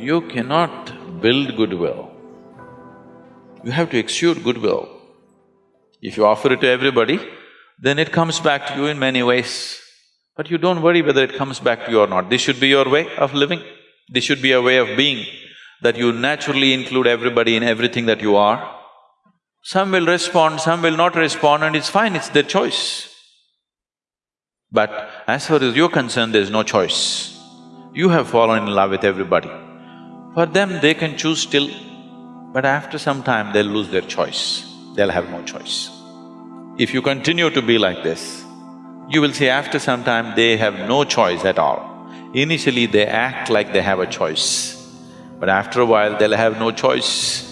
you cannot build goodwill. You have to exude goodwill. If you offer it to everybody, then it comes back to you in many ways. But you don't worry whether it comes back to you or not. This should be your way of living. This should be a way of being, that you naturally include everybody in everything that you are. Some will respond, some will not respond and it's fine, it's their choice. But as far as you're concerned, there's no choice. You have fallen in love with everybody. For them, they can choose still, but after some time, they'll lose their choice. They'll have no choice. If you continue to be like this, you will see after some time they have no choice at all. Initially, they act like they have a choice, but after a while, they'll have no choice.